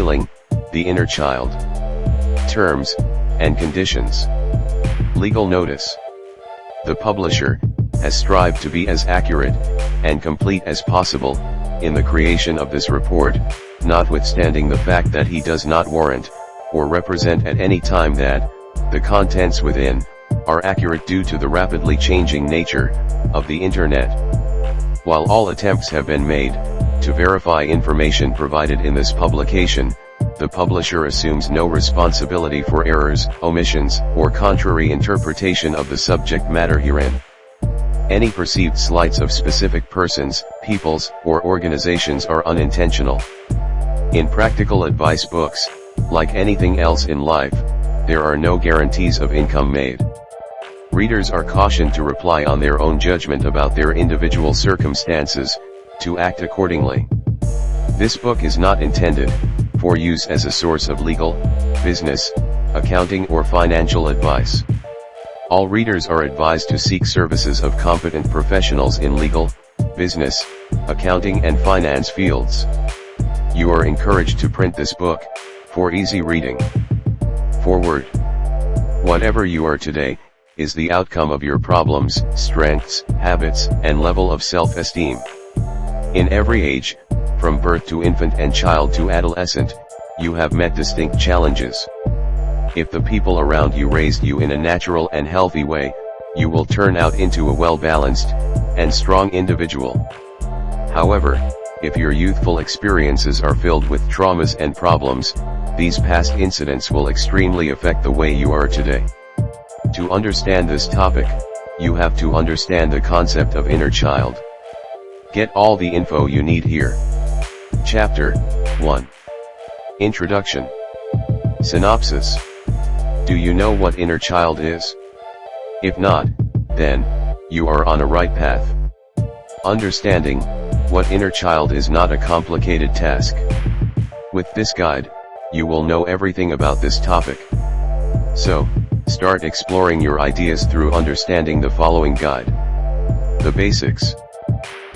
Healing, the Inner Child. Terms, and Conditions. Legal Notice. The publisher, has strived to be as accurate, and complete as possible, in the creation of this report, notwithstanding the fact that he does not warrant, or represent at any time that, the contents within, are accurate due to the rapidly changing nature, of the Internet. While all attempts have been made, to verify information provided in this publication, the publisher assumes no responsibility for errors, omissions, or contrary interpretation of the subject matter herein. Any perceived slights of specific persons, peoples, or organizations are unintentional. In practical advice books, like anything else in life, there are no guarantees of income made. Readers are cautioned to reply on their own judgment about their individual circumstances, to act accordingly. This book is not intended, for use as a source of legal, business, accounting or financial advice. All readers are advised to seek services of competent professionals in legal, business, accounting and finance fields. You are encouraged to print this book, for easy reading. Forward. Whatever you are today, is the outcome of your problems, strengths, habits, and level of self-esteem. In every age, from birth to infant and child to adolescent, you have met distinct challenges. If the people around you raised you in a natural and healthy way, you will turn out into a well-balanced, and strong individual. However, if your youthful experiences are filled with traumas and problems, these past incidents will extremely affect the way you are today. To understand this topic, you have to understand the concept of inner child. Get all the info you need here. Chapter 1 Introduction Synopsis Do you know what inner child is? If not, then, you are on a right path. Understanding, what inner child is not a complicated task. With this guide, you will know everything about this topic. So, start exploring your ideas through understanding the following guide. The basics.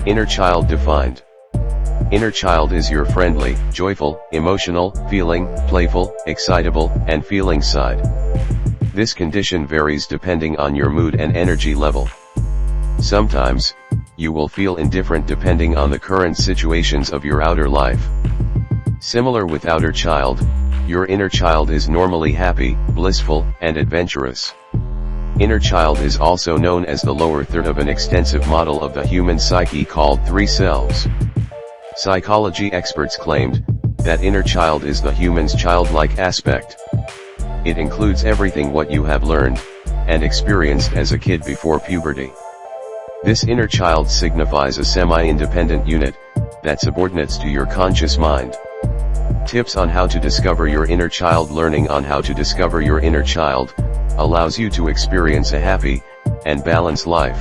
Inner child defined. Inner child is your friendly, joyful, emotional, feeling, playful, excitable, and feeling side. This condition varies depending on your mood and energy level. Sometimes, you will feel indifferent depending on the current situations of your outer life. Similar with outer child, your inner child is normally happy, blissful, and adventurous. Inner child is also known as the lower third of an extensive model of the human psyche called three selves. Psychology experts claimed, that inner child is the human's childlike aspect. It includes everything what you have learned, and experienced as a kid before puberty. This inner child signifies a semi-independent unit, that subordinates to your conscious mind. Tips on how to discover your inner child Learning on how to discover your inner child, allows you to experience a happy, and balanced life.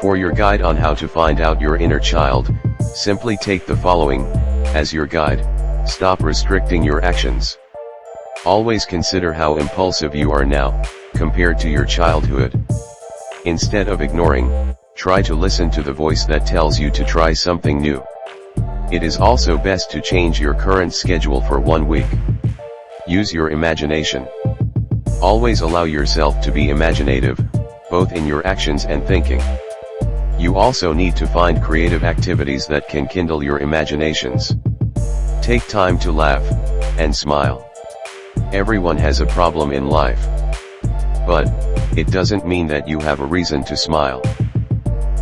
For your guide on how to find out your inner child, simply take the following, as your guide, stop restricting your actions. Always consider how impulsive you are now, compared to your childhood. Instead of ignoring, try to listen to the voice that tells you to try something new. It is also best to change your current schedule for one week. Use your imagination. Always allow yourself to be imaginative, both in your actions and thinking. You also need to find creative activities that can kindle your imaginations. Take time to laugh, and smile. Everyone has a problem in life. But, it doesn't mean that you have a reason to smile.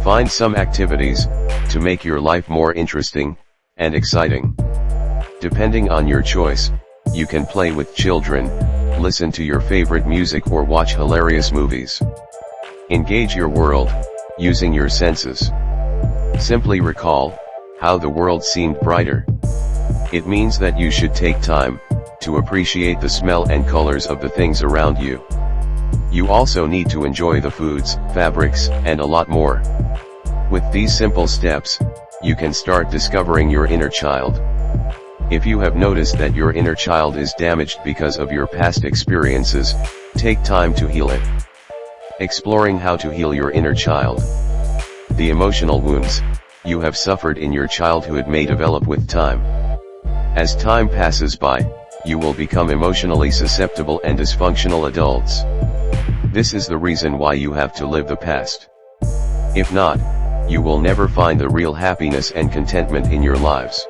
Find some activities, to make your life more interesting, and exciting. Depending on your choice, you can play with children, listen to your favorite music or watch hilarious movies. Engage your world, using your senses. Simply recall, how the world seemed brighter. It means that you should take time, to appreciate the smell and colors of the things around you. You also need to enjoy the foods, fabrics, and a lot more. With these simple steps, you can start discovering your inner child. If you have noticed that your inner child is damaged because of your past experiences, take time to heal it. Exploring how to heal your inner child. The emotional wounds, you have suffered in your childhood may develop with time. As time passes by, you will become emotionally susceptible and dysfunctional adults. This is the reason why you have to live the past. If not, you will never find the real happiness and contentment in your lives.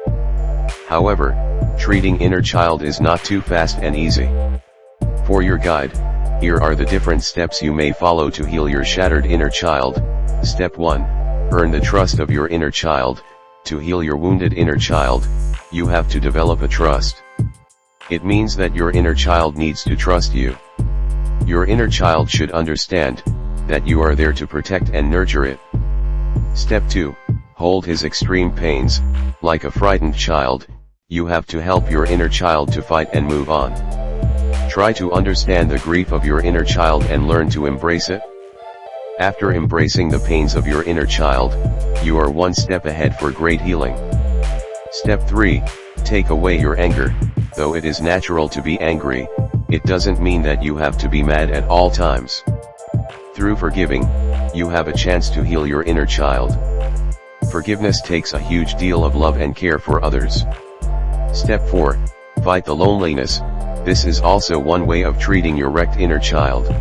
However, treating inner child is not too fast and easy. For your guide, here are the different steps you may follow to heal your shattered inner child. Step 1. Earn the trust of your inner child. To heal your wounded inner child, you have to develop a trust. It means that your inner child needs to trust you. Your inner child should understand, that you are there to protect and nurture it. Step 2, hold his extreme pains, like a frightened child, you have to help your inner child to fight and move on. Try to understand the grief of your inner child and learn to embrace it. After embracing the pains of your inner child, you are one step ahead for great healing. Step 3, take away your anger, though it is natural to be angry, it doesn't mean that you have to be mad at all times. Through forgiving, you have a chance to heal your inner child. Forgiveness takes a huge deal of love and care for others. Step 4, fight the loneliness, this is also one way of treating your wrecked inner child.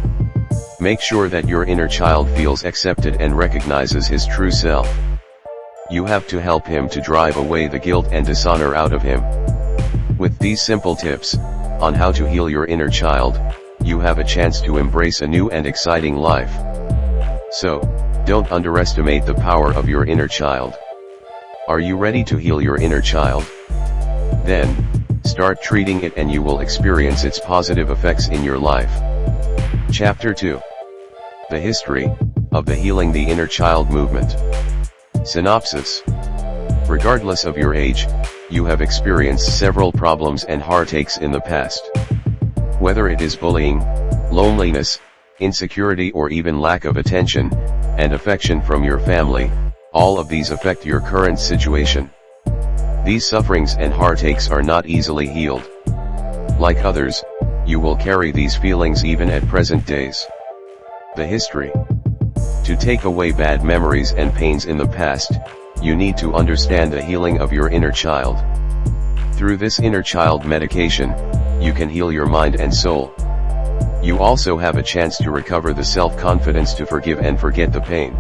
Make sure that your inner child feels accepted and recognizes his true self. You have to help him to drive away the guilt and dishonor out of him. With these simple tips, on how to heal your inner child, you have a chance to embrace a new and exciting life. So, don't underestimate the power of your inner child. Are you ready to heal your inner child? Then, start treating it and you will experience its positive effects in your life. Chapter 2 The History of the Healing the Inner Child Movement. Synopsis Regardless of your age, you have experienced several problems and heartaches in the past. Whether it is bullying, loneliness, insecurity or even lack of attention, and affection from your family, all of these affect your current situation. These sufferings and heartaches are not easily healed. Like others, you will carry these feelings even at present days. The history. To take away bad memories and pains in the past, you need to understand the healing of your inner child. Through this inner child medication, you can heal your mind and soul. You also have a chance to recover the self-confidence to forgive and forget the pain.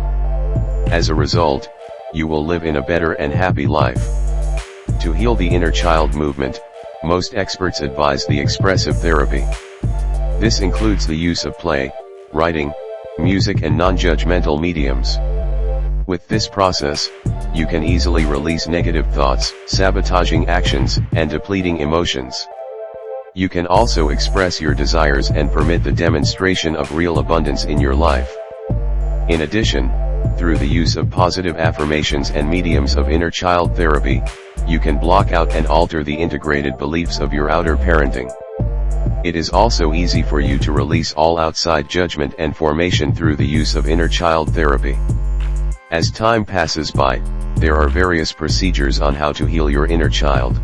As a result, you will live in a better and happy life. To heal the inner child movement, most experts advise the expressive therapy. This includes the use of play, writing, music and non-judgmental mediums. With this process, you can easily release negative thoughts, sabotaging actions, and depleting emotions. You can also express your desires and permit the demonstration of real abundance in your life. In addition, through the use of positive affirmations and mediums of inner child therapy, you can block out and alter the integrated beliefs of your outer parenting. It is also easy for you to release all outside judgment and formation through the use of inner child therapy. As time passes by, there are various procedures on how to heal your inner child.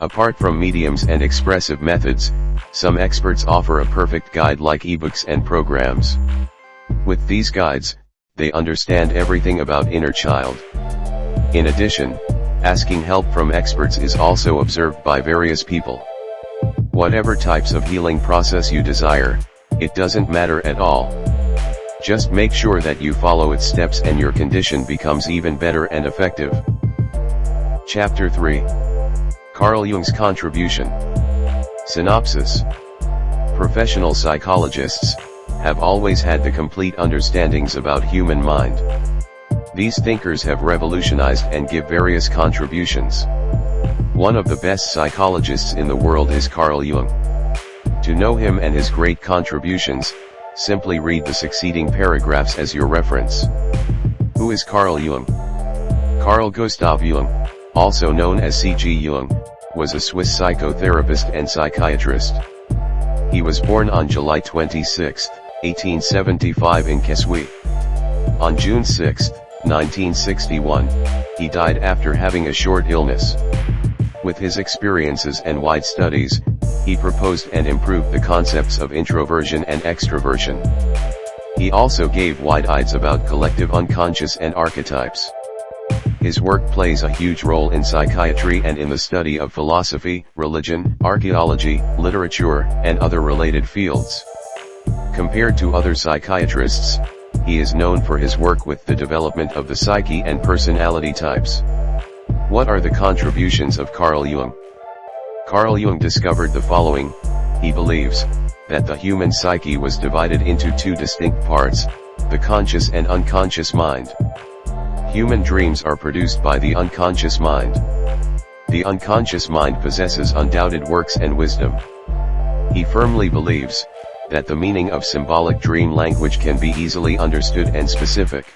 Apart from mediums and expressive methods, some experts offer a perfect guide like ebooks and programs. With these guides, they understand everything about inner child. In addition, asking help from experts is also observed by various people. Whatever types of healing process you desire, it doesn't matter at all. Just make sure that you follow its steps and your condition becomes even better and effective. Chapter 3 Carl Jung's Contribution Synopsis Professional psychologists have always had the complete understandings about human mind. These thinkers have revolutionized and give various contributions. One of the best psychologists in the world is Carl Jung. To know him and his great contributions, Simply read the succeeding paragraphs as your reference. Who is Carl Jung? Carl Gustav Jung, also known as C.G. Jung, was a Swiss psychotherapist and psychiatrist. He was born on July 26, 1875 in Kesswil. On June 6, 1961, he died after having a short illness. With his experiences and wide studies, he proposed and improved the concepts of introversion and extroversion. He also gave wide ideas about collective unconscious and archetypes. His work plays a huge role in psychiatry and in the study of philosophy, religion, archaeology, literature, and other related fields. Compared to other psychiatrists, he is known for his work with the development of the psyche and personality types. What are the contributions of Carl Jung? Carl Jung discovered the following, he believes, that the human psyche was divided into two distinct parts, the conscious and unconscious mind. Human dreams are produced by the unconscious mind. The unconscious mind possesses undoubted works and wisdom. He firmly believes, that the meaning of symbolic dream language can be easily understood and specific.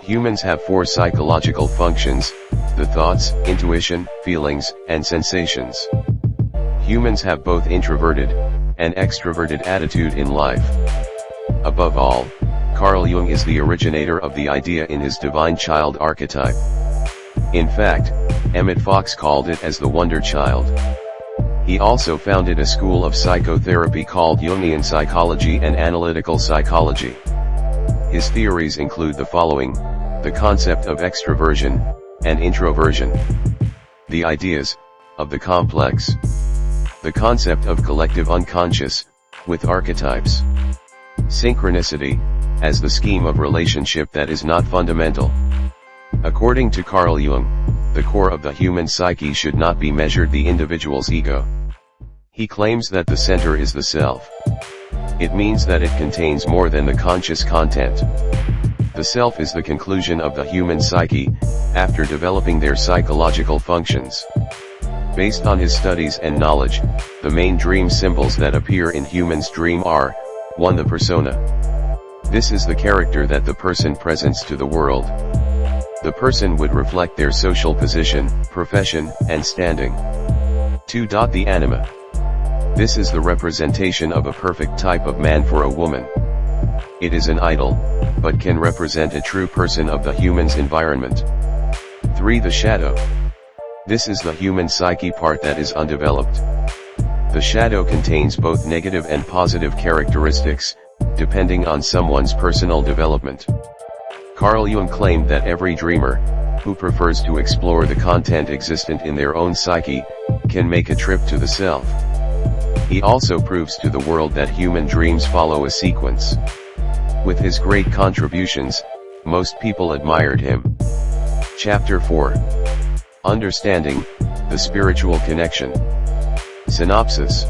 Humans have four psychological functions, the thoughts, intuition, feelings, and sensations. Humans have both introverted, and extroverted attitude in life. Above all, Carl Jung is the originator of the idea in his divine child archetype. In fact, Emmett Fox called it as the wonder child. He also founded a school of psychotherapy called Jungian psychology and analytical psychology. His theories include the following, the concept of extroversion, and introversion. The ideas, of the complex. The concept of collective unconscious, with archetypes. Synchronicity, as the scheme of relationship that is not fundamental. According to Carl Jung, the core of the human psyche should not be measured the individual's ego. He claims that the center is the self. It means that it contains more than the conscious content. The self is the conclusion of the human psyche, after developing their psychological functions. Based on his studies and knowledge, the main dream symbols that appear in humans' dream are, 1. The persona. This is the character that the person presents to the world. The person would reflect their social position, profession, and standing. 2. The anima. This is the representation of a perfect type of man for a woman. It is an idol, but can represent a true person of the human's environment. 3. The shadow. This is the human psyche part that is undeveloped. The shadow contains both negative and positive characteristics, depending on someone's personal development. Carl Jung claimed that every dreamer, who prefers to explore the content existent in their own psyche, can make a trip to the self. He also proves to the world that human dreams follow a sequence. With his great contributions, most people admired him. Chapter 4 Understanding, the Spiritual Connection Synopsis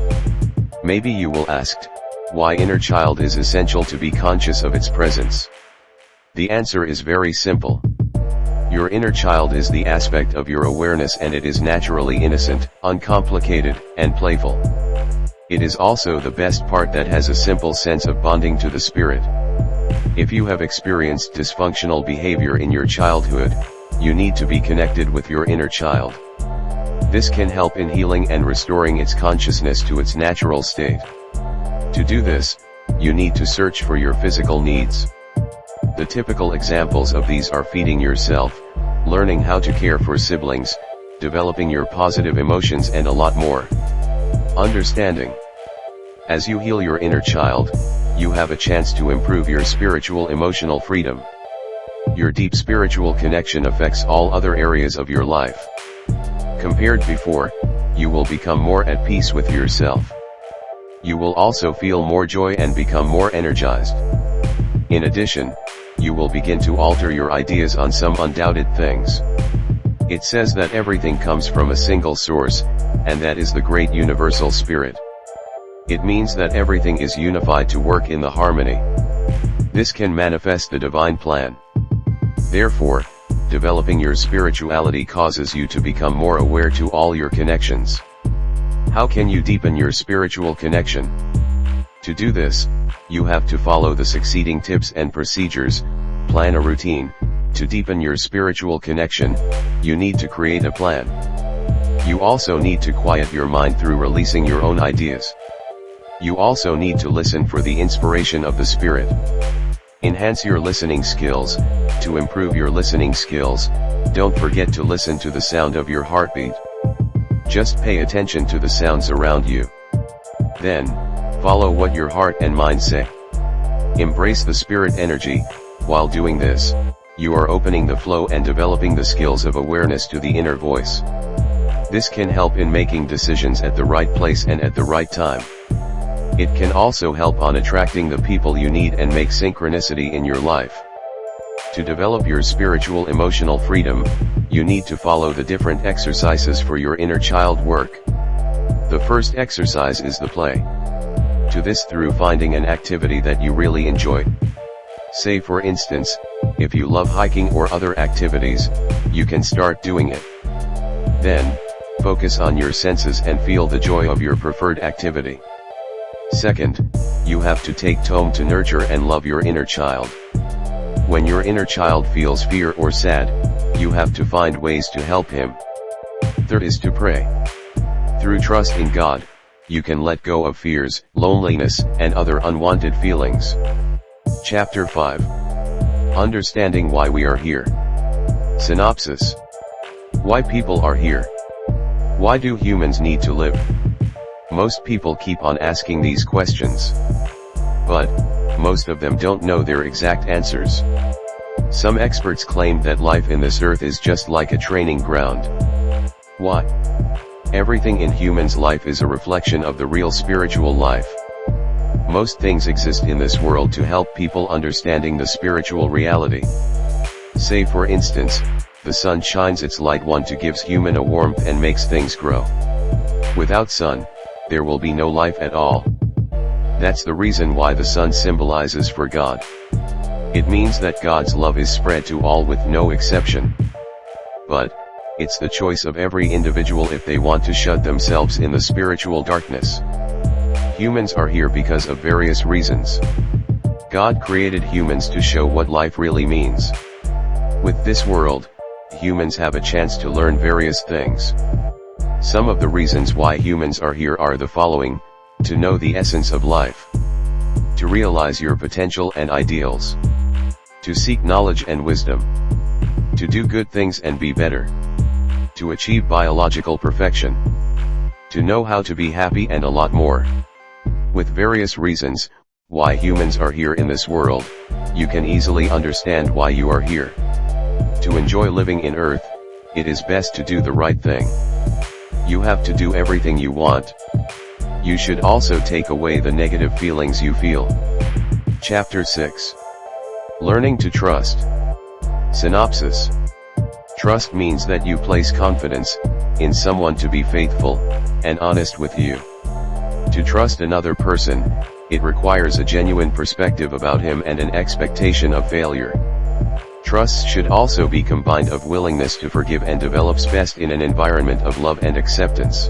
Maybe you will ask, why inner child is essential to be conscious of its presence? The answer is very simple. Your inner child is the aspect of your awareness and it is naturally innocent, uncomplicated, and playful. It is also the best part that has a simple sense of bonding to the spirit. If you have experienced dysfunctional behavior in your childhood, you need to be connected with your inner child. This can help in healing and restoring its consciousness to its natural state. To do this, you need to search for your physical needs. The typical examples of these are feeding yourself, learning how to care for siblings, developing your positive emotions and a lot more. Understanding. As you heal your inner child, you have a chance to improve your spiritual emotional freedom. Your deep spiritual connection affects all other areas of your life. Compared before, you will become more at peace with yourself you will also feel more joy and become more energized. In addition, you will begin to alter your ideas on some undoubted things. It says that everything comes from a single source, and that is the great universal spirit. It means that everything is unified to work in the harmony. This can manifest the divine plan. Therefore, developing your spirituality causes you to become more aware to all your connections. How can you deepen your spiritual connection? To do this, you have to follow the succeeding tips and procedures, plan a routine, to deepen your spiritual connection, you need to create a plan. You also need to quiet your mind through releasing your own ideas. You also need to listen for the inspiration of the Spirit. Enhance your listening skills, to improve your listening skills, don't forget to listen to the sound of your heartbeat. Just pay attention to the sounds around you. Then, follow what your heart and mind say. Embrace the spirit energy, while doing this, you are opening the flow and developing the skills of awareness to the inner voice. This can help in making decisions at the right place and at the right time. It can also help on attracting the people you need and make synchronicity in your life. To develop your spiritual emotional freedom, you need to follow the different exercises for your inner child work. The first exercise is the play. To this through finding an activity that you really enjoy. Say for instance, if you love hiking or other activities, you can start doing it. Then, focus on your senses and feel the joy of your preferred activity. Second, you have to take time to nurture and love your inner child. When your inner child feels fear or sad, you have to find ways to help him. Third is to pray. Through trust in God, you can let go of fears, loneliness, and other unwanted feelings. Chapter 5 Understanding why we are here. Synopsis Why people are here. Why do humans need to live? Most people keep on asking these questions. But, most of them don't know their exact answers. Some experts claim that life in this earth is just like a training ground. Why? Everything in humans' life is a reflection of the real spiritual life. Most things exist in this world to help people understanding the spiritual reality. Say for instance, the sun shines its light one to gives human a warmth and makes things grow. Without sun, there will be no life at all. That's the reason why the sun symbolizes for God. It means that God's love is spread to all with no exception. But, it's the choice of every individual if they want to shut themselves in the spiritual darkness. Humans are here because of various reasons. God created humans to show what life really means. With this world, humans have a chance to learn various things. Some of the reasons why humans are here are the following, to know the essence of life. To realize your potential and ideals. To seek knowledge and wisdom. To do good things and be better. To achieve biological perfection. To know how to be happy and a lot more. With various reasons, why humans are here in this world, you can easily understand why you are here. To enjoy living in earth, it is best to do the right thing. You have to do everything you want. You should also take away the negative feelings you feel. Chapter 6 Learning to Trust Synopsis Trust means that you place confidence, in someone to be faithful, and honest with you. To trust another person, it requires a genuine perspective about him and an expectation of failure. Trust should also be combined of willingness to forgive and develops best in an environment of love and acceptance.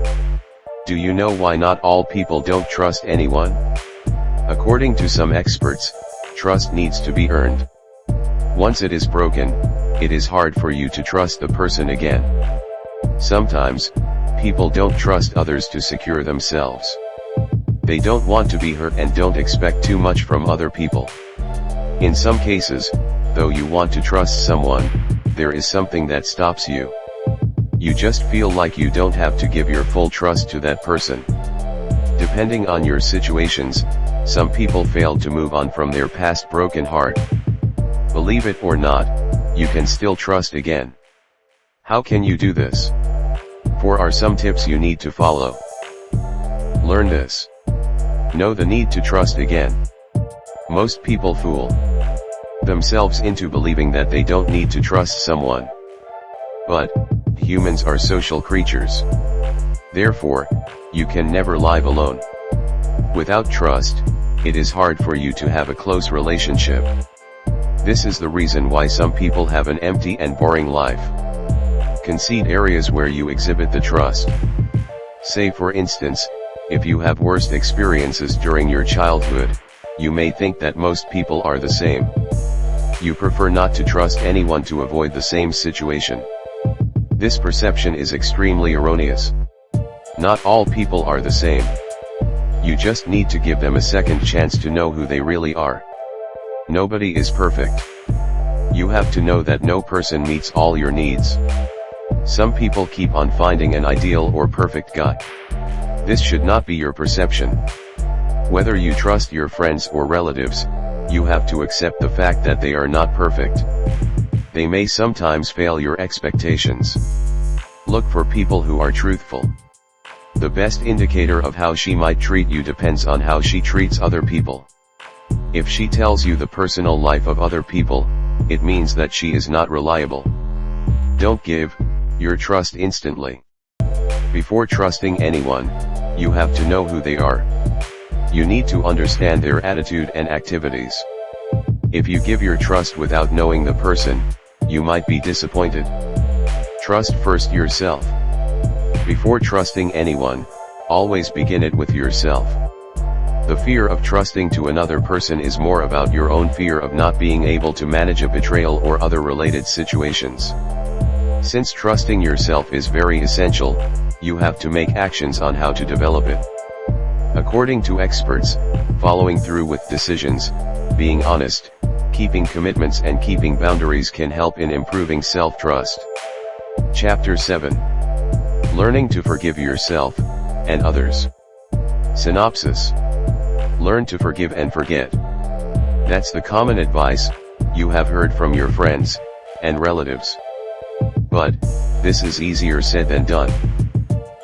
Do you know why not all people don't trust anyone? According to some experts, trust needs to be earned. Once it is broken, it is hard for you to trust the person again. Sometimes, people don't trust others to secure themselves. They don't want to be hurt and don't expect too much from other people. In some cases, though you want to trust someone, there is something that stops you. You just feel like you don't have to give your full trust to that person. Depending on your situations, some people fail to move on from their past broken heart. Believe it or not, you can still trust again. How can you do this? Four are some tips you need to follow. Learn this. Know the need to trust again. Most people fool themselves into believing that they don't need to trust someone. But, humans are social creatures. Therefore, you can never live alone. Without trust, it is hard for you to have a close relationship. This is the reason why some people have an empty and boring life. Concede areas where you exhibit the trust. Say for instance, if you have worst experiences during your childhood, you may think that most people are the same. You prefer not to trust anyone to avoid the same situation. This perception is extremely erroneous. Not all people are the same. You just need to give them a second chance to know who they really are. Nobody is perfect. You have to know that no person meets all your needs. Some people keep on finding an ideal or perfect guy. This should not be your perception. Whether you trust your friends or relatives, you have to accept the fact that they are not perfect. they may sometimes fail your expectations. Look for people who are truthful. The best indicator of how she might treat you depends on how she treats other people. If she tells you the personal life of other people, it means that she is not reliable. Don't give your trust instantly. Before trusting anyone, you have to know who they are. You need to understand their attitude and activities. If you give your trust without knowing the person, you might be disappointed. Trust first yourself. Before trusting anyone, always begin it with yourself. The fear of trusting to another person is more about your own fear of not being able to manage a betrayal or other related situations. Since trusting yourself is very essential, you have to make actions on how to develop it. According to experts, following through with decisions, being honest, keeping commitments and keeping boundaries can help in improving self-trust. Chapter 7 Learning to forgive yourself, and others. Synopsis Learn to forgive and forget. That's the common advice, you have heard from your friends, and relatives. But, this is easier said than done.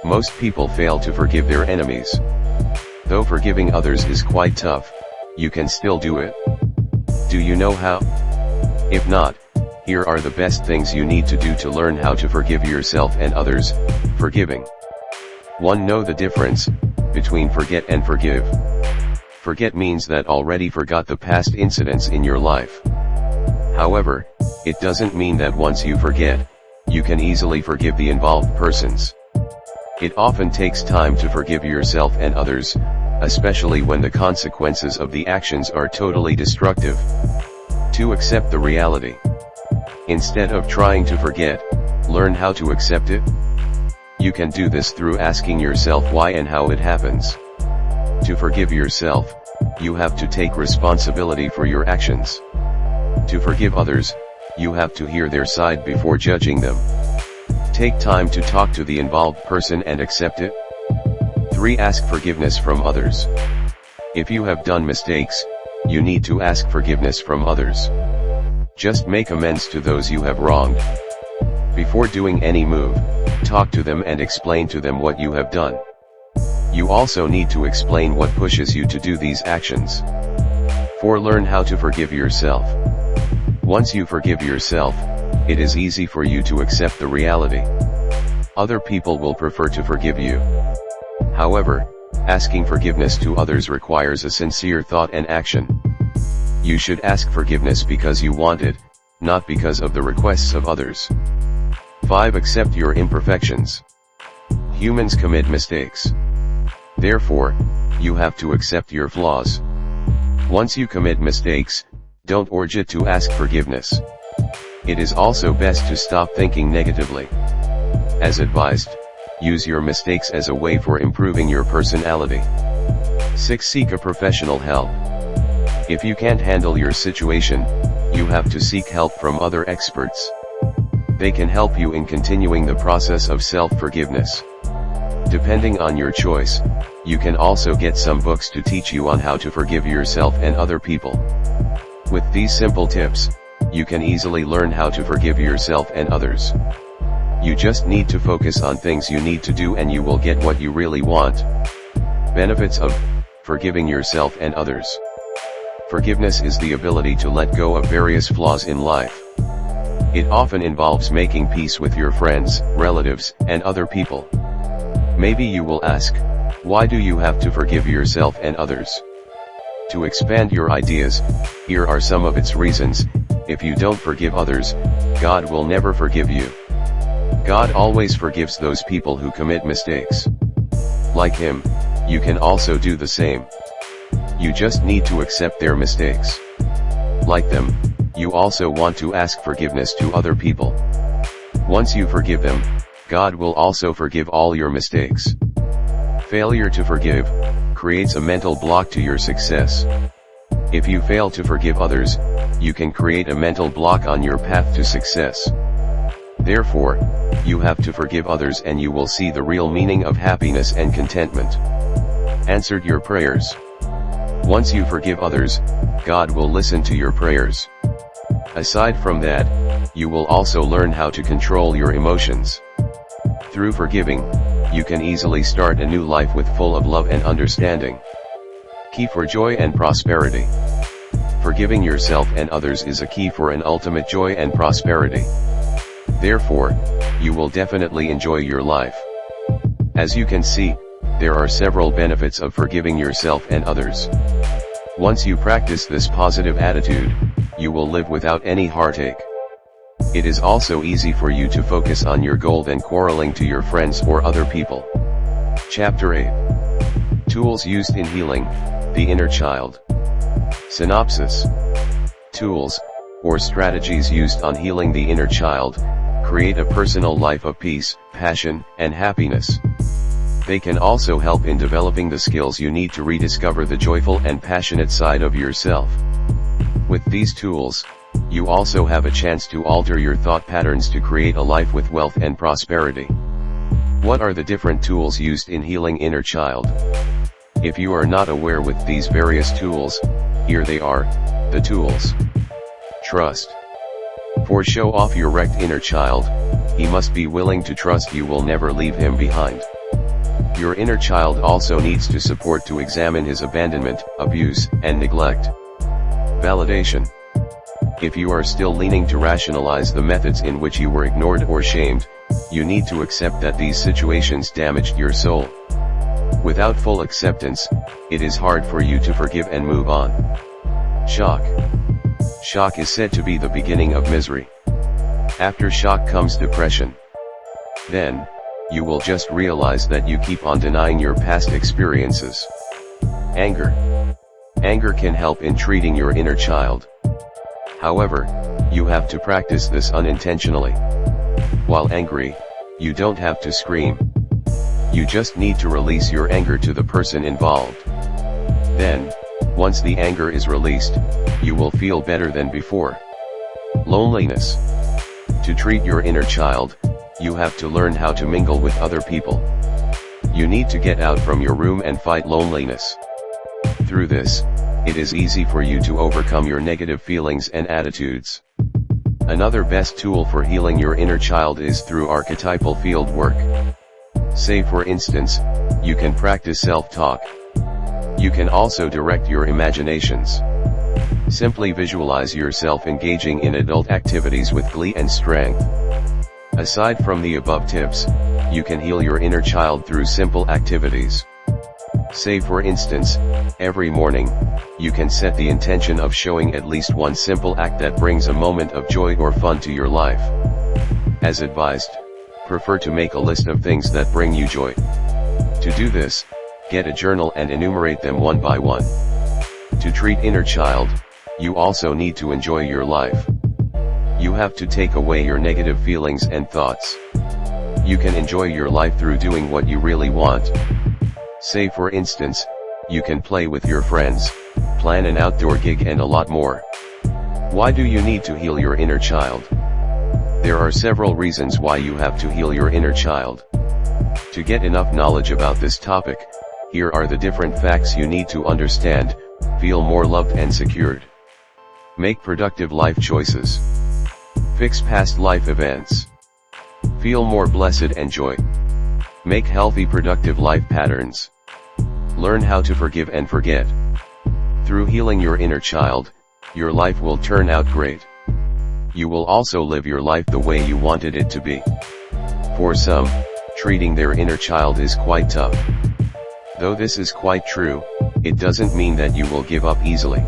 Most people fail to forgive their enemies. Though forgiving others is quite tough, you can still do it. Do you know how? If not, here are the best things you need to do to learn how to forgive yourself and others, forgiving. 1. Know the difference, between forget and forgive. Forget means that already forgot the past incidents in your life. However, it doesn't mean that once you forget, you can easily forgive the involved persons. It often takes time to forgive yourself and others, especially when the consequences of the actions are totally destructive. To accept the reality. Instead of trying to forget, learn how to accept it. You can do this through asking yourself why and how it happens. To forgive yourself, you have to take responsibility for your actions. To forgive others, you have to hear their side before judging them. Take time to talk to the involved person and accept it. 3. Ask forgiveness from others. If you have done mistakes, you need to ask forgiveness from others. Just make amends to those you have wronged. Before doing any move, talk to them and explain to them what you have done. You also need to explain what pushes you to do these actions. 4. Learn how to forgive yourself. Once you forgive yourself, it is easy for you to accept the reality. Other people will prefer to forgive you. However, asking forgiveness to others requires a sincere thought and action. You should ask forgiveness because you want it, not because of the requests of others. 5. Accept your imperfections. Humans commit mistakes. Therefore, you have to accept your flaws. Once you commit mistakes, don't urge it to ask forgiveness. It is also best to stop thinking negatively. As advised, use your mistakes as a way for improving your personality. 6. Seek a professional help. If you can't handle your situation, you have to seek help from other experts. They can help you in continuing the process of self-forgiveness. Depending on your choice, you can also get some books to teach you on how to forgive yourself and other people. With these simple tips, you can easily learn how to forgive yourself and others. You just need to focus on things you need to do and you will get what you really want. Benefits of forgiving yourself and others. Forgiveness is the ability to let go of various flaws in life. It often involves making peace with your friends, relatives, and other people. Maybe you will ask, why do you have to forgive yourself and others? To expand your ideas, here are some of its reasons, if you don't forgive others, God will never forgive you. God always forgives those people who commit mistakes. Like him, you can also do the same. You just need to accept their mistakes. Like them, you also want to ask forgiveness to other people. Once you forgive them, God will also forgive all your mistakes. Failure to forgive, creates a mental block to your success. If you fail to forgive others, you can create a mental block on your path to success. Therefore, you have to forgive others and you will see the real meaning of happiness and contentment. Answered your prayers. Once you forgive others, God will listen to your prayers. Aside from that, you will also learn how to control your emotions. Through forgiving, you can easily start a new life with full of love and understanding. Key for joy and prosperity. Forgiving yourself and others is a key for an ultimate joy and prosperity. Therefore, you will definitely enjoy your life. As you can see, there are several benefits of forgiving yourself and others. Once you practice this positive attitude, you will live without any heartache. It is also easy for you to focus on your goal than quarreling to your friends or other people. Chapter 8 Tools used in healing, the inner child. Synopsis Tools, or strategies used on healing the inner child, create a personal life of peace, passion, and happiness. They can also help in developing the skills you need to rediscover the joyful and passionate side of yourself. With these tools, you also have a chance to alter your thought patterns to create a life with wealth and prosperity. What are the different tools used in healing inner child? If you are not aware with these various tools, here they are, the tools. Trust. For show off your wrecked inner child, he must be willing to trust you will never leave him behind. Your inner child also needs to support to examine his abandonment, abuse, and neglect. Validation. If you are still leaning to rationalize the methods in which you were ignored or shamed, you need to accept that these situations damaged your soul. Without full acceptance, it is hard for you to forgive and move on. Shock. Shock is said to be the beginning of misery. After shock comes depression. Then, you will just realize that you keep on denying your past experiences. Anger. Anger can help in treating your inner child. However, you have to practice this unintentionally. While angry, you don't have to scream. You just need to release your anger to the person involved. Then, once the anger is released, you will feel better than before. Loneliness. To treat your inner child, you have to learn how to mingle with other people. You need to get out from your room and fight loneliness. Through this, it is easy for you to overcome your negative feelings and attitudes. Another best tool for healing your inner child is through archetypal field work. Say for instance, you can practice self-talk. You can also direct your imaginations. Simply visualize yourself engaging in adult activities with glee and strength. Aside from the above tips, you can heal your inner child through simple activities. Say for instance, every morning, you can set the intention of showing at least one simple act that brings a moment of joy or fun to your life. As advised, prefer to make a list of things that bring you joy. To do this, get a journal and enumerate them one by one. To treat inner child, you also need to enjoy your life. You have to take away your negative feelings and thoughts. You can enjoy your life through doing what you really want. Say for instance, you can play with your friends, plan an outdoor gig and a lot more. Why do you need to heal your inner child? There are several reasons why you have to heal your inner child. To get enough knowledge about this topic, here are the different facts you need to understand, feel more loved and secured. Make productive life choices. Fix past life events. Feel more blessed and joy. Make healthy productive life patterns. Learn how to forgive and forget. Through healing your inner child, your life will turn out great. You will also live your life the way you wanted it to be. For some, treating their inner child is quite tough. Though this is quite true, it doesn't mean that you will give up easily.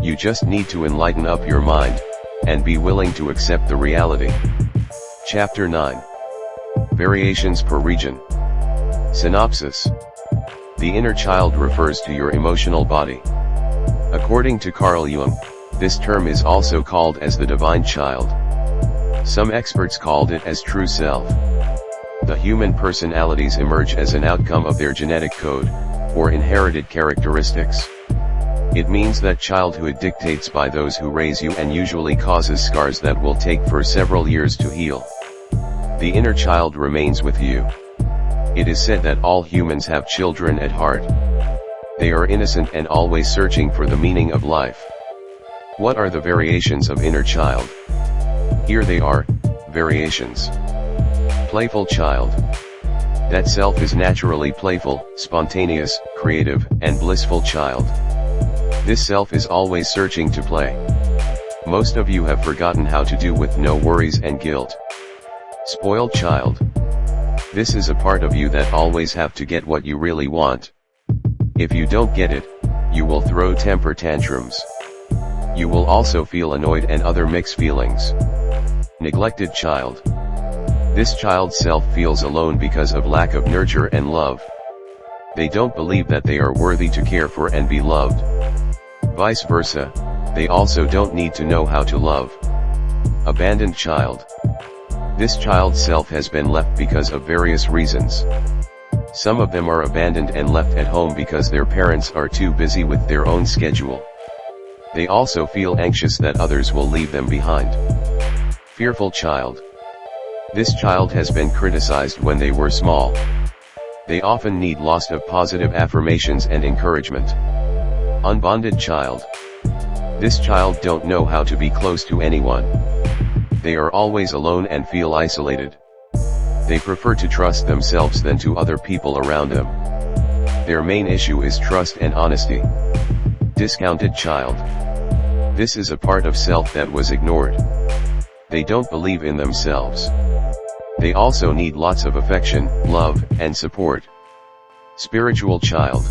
You just need to enlighten up your mind, and be willing to accept the reality. Chapter 9 Variations per region. Synopsis. The inner child refers to your emotional body. According to Carl Jung, this term is also called as the divine child. Some experts called it as true self. The human personalities emerge as an outcome of their genetic code, or inherited characteristics. It means that childhood dictates by those who raise you and usually causes scars that will take for several years to heal. The inner child remains with you. It is said that all humans have children at heart. They are innocent and always searching for the meaning of life. What are the variations of inner child? Here they are, variations. Playful child. That self is naturally playful, spontaneous, creative, and blissful child. This self is always searching to play. Most of you have forgotten how to do with no worries and guilt. Spoiled child. This is a part of you that always have to get what you really want. If you don't get it, you will throw temper tantrums. You will also feel annoyed and other mixed feelings. Neglected child. This child's self feels alone because of lack of nurture and love. They don't believe that they are worthy to care for and be loved. Vice versa, they also don't need to know how to love. Abandoned child. This child's self has been left because of various reasons. Some of them are abandoned and left at home because their parents are too busy with their own schedule. They also feel anxious that others will leave them behind. Fearful child. This child has been criticized when they were small. They often need lots of positive affirmations and encouragement. Unbonded child. This child don't know how to be close to anyone. They are always alone and feel isolated. They prefer to trust themselves than to other people around them. Their main issue is trust and honesty. Discounted child. This is a part of self that was ignored. They don't believe in themselves. They also need lots of affection, love, and support. Spiritual child.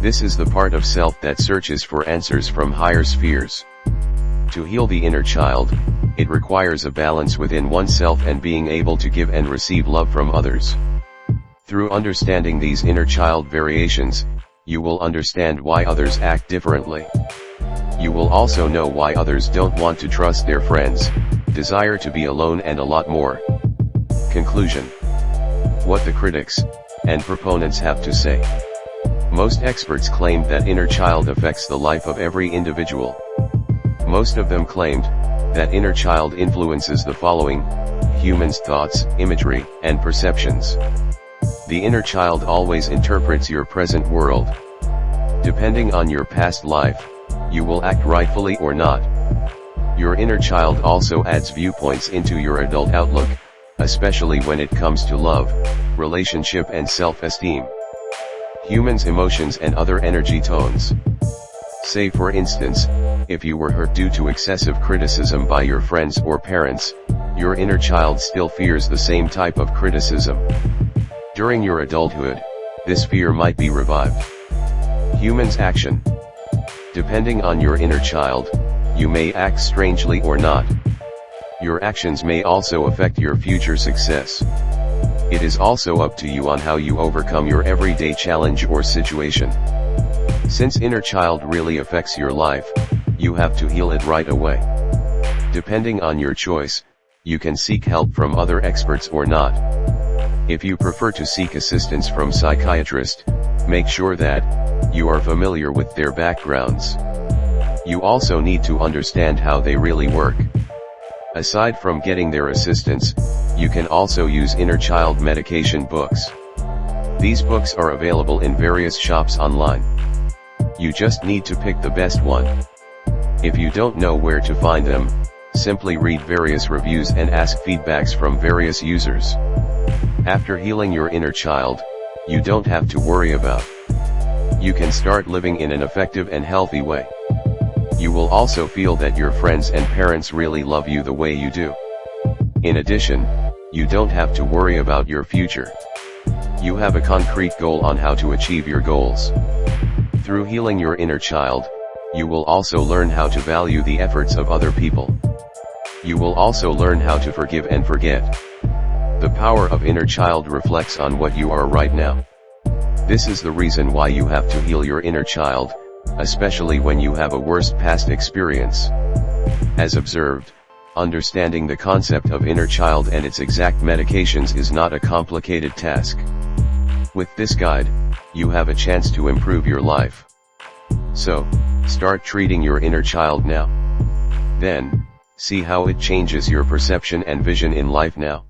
This is the part of self that searches for answers from higher spheres. To heal the inner child, it requires a balance within oneself and being able to give and receive love from others. Through understanding these inner child variations, you will understand why others act differently. You will also know why others don't want to trust their friends, desire to be alone and a lot more. Conclusion. What the critics, and proponents have to say. Most experts claimed that inner child affects the life of every individual. Most of them claimed, that inner child influences the following, humans' thoughts, imagery, and perceptions. The inner child always interprets your present world. Depending on your past life, you will act rightfully or not. Your inner child also adds viewpoints into your adult outlook, especially when it comes to love, relationship and self-esteem. Humans' emotions and other energy tones. Say for instance, if you were hurt due to excessive criticism by your friends or parents, your inner child still fears the same type of criticism. During your adulthood, this fear might be revived. Humans action. Depending on your inner child, you may act strangely or not. Your actions may also affect your future success. It is also up to you on how you overcome your everyday challenge or situation. Since inner child really affects your life, you have to heal it right away. Depending on your choice, you can seek help from other experts or not. If you prefer to seek assistance from psychiatrist, make sure that, you are familiar with their backgrounds. You also need to understand how they really work. Aside from getting their assistance, you can also use inner child medication books. These books are available in various shops online. You just need to pick the best one. If you don't know where to find them, simply read various reviews and ask feedbacks from various users. After healing your inner child, you don't have to worry about. You can start living in an effective and healthy way. You will also feel that your friends and parents really love you the way you do. In addition, you don't have to worry about your future. You have a concrete goal on how to achieve your goals. Through healing your inner child, you will also learn how to value the efforts of other people. You will also learn how to forgive and forget. The power of inner child reflects on what you are right now. This is the reason why you have to heal your inner child, especially when you have a worst past experience. As observed, understanding the concept of inner child and its exact medications is not a complicated task. With this guide, you have a chance to improve your life. So, start treating your inner child now. Then, see how it changes your perception and vision in life now.